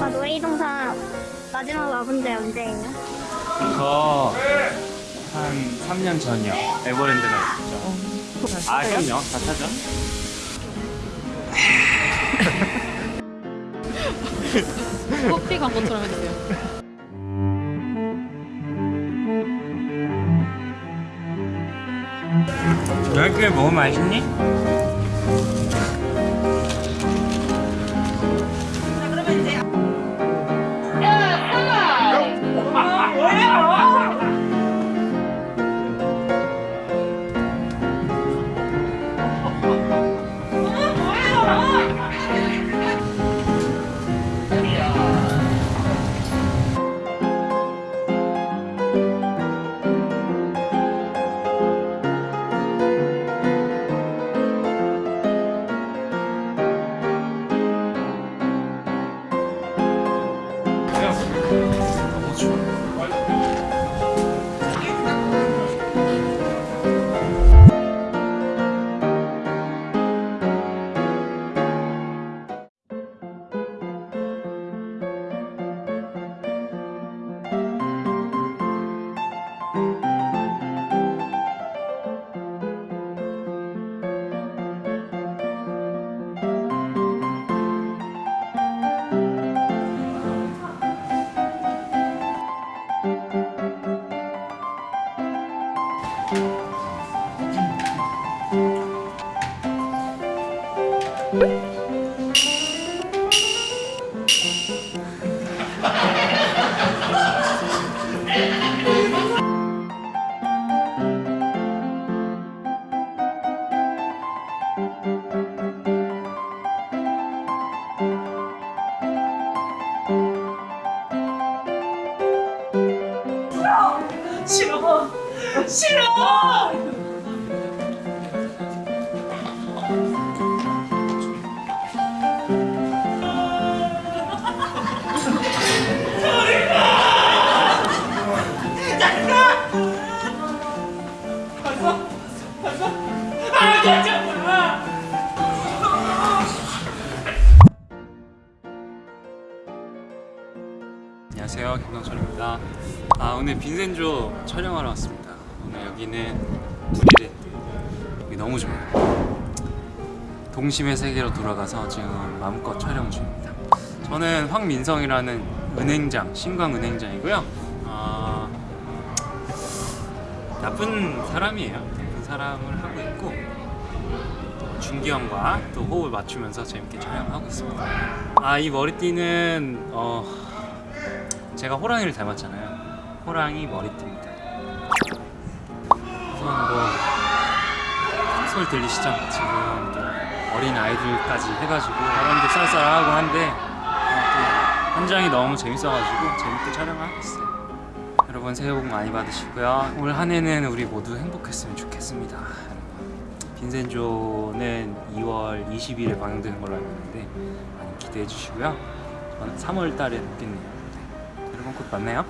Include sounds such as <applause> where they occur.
아, 놀이동산 마지막 와본 지 언제예요? 저한 3년 전이요. 에버랜드 갔었죠. 아, 그럼요. 다 타죠. <laughs> 커피 광고처럼 해주세요. 왜 이렇게 뭐 맛있니? 싫어 싫어! 안녕하세요. 김동철입니다. 아 오늘 빈센조 촬영하러 왔습니다 여기는 부리랜드 여기 너무 좋아요. 동심의 세계로 돌아가서 지금 마음껏 촬영 중입니다. 저는 황민성이라는 은행장 신광은행장이고요. 아, 나쁜 사람이에요. 나쁜 사람을 하고 있고 또 준기형과 또 호흡을 맞추면서 재밌게 촬영하고 있습니다. 아 이 머리띠는 어, 제가 호랑이를 닮았잖아요. 호랑이 머리띠입니다. 소리 들리시죠? 지금 또 어린 아이들까지 해가지고 바람도 쌀쌀하고 한데 어, 또 현장이 너무 재밌어가지고 재밌게 촬영을 하고 있어요. 여러분 새해 복 많이 받으시고요. 올 한 해는 우리 모두 행복했으면 좋겠습니다. 빈센조는 2월 20일에 방영되는 걸로 알고 있는데 많이 기대해 주시고요. 저는 3월 달에 뵙겠네요. 여러분 곧 만나요.